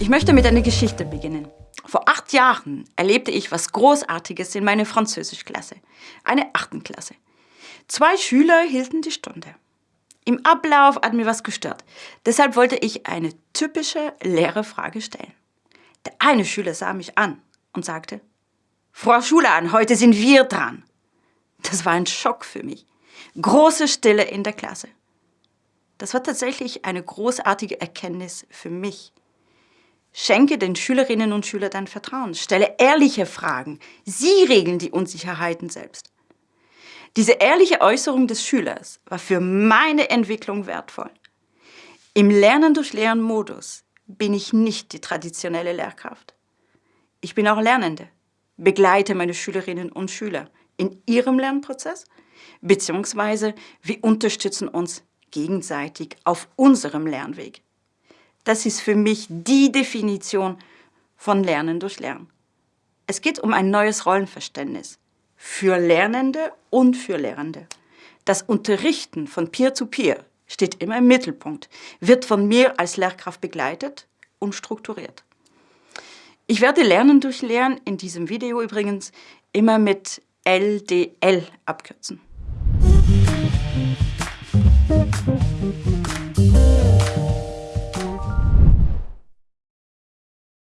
Ich möchte mit einer Geschichte beginnen. Vor acht Jahren erlebte ich was Großartiges in meiner Französischklasse, eine achten Klasse. Zwei Schüler hielten die Stunde. Im Ablauf hat mir was gestört. Deshalb wollte ich eine typische Lehrerfrage stellen. Der eine Schüler sah mich an und sagte, Frau Schulan, heute sind wir dran. Das war ein Schock für mich. Große Stille in der Klasse. Das war tatsächlich eine großartige Erkenntnis für mich. Schenke den Schülerinnen und Schülern dein Vertrauen. Stelle ehrliche Fragen. Sie regeln die Unsicherheiten selbst. Diese ehrliche Äußerung des Schülers war für meine Entwicklung wertvoll. Im Lernen durch Lehren Modus bin ich nicht die traditionelle Lehrkraft. Ich bin auch Lernende, begleite meine Schülerinnen und Schüler in ihrem Lernprozess, beziehungsweise wir unterstützen uns gegenseitig auf unserem Lernweg. Das ist für mich die Definition von Lernen durch Lernen. Es geht um ein neues Rollenverständnis für Lernende und für Lehrende. Das Unterrichten von Peer-to-Peer -Peer steht immer im Mittelpunkt, wird von mir als Lehrkraft begleitet und strukturiert. Ich werde Lernen durch Lernen in diesem Video übrigens immer mit LDL abkürzen. Thank you.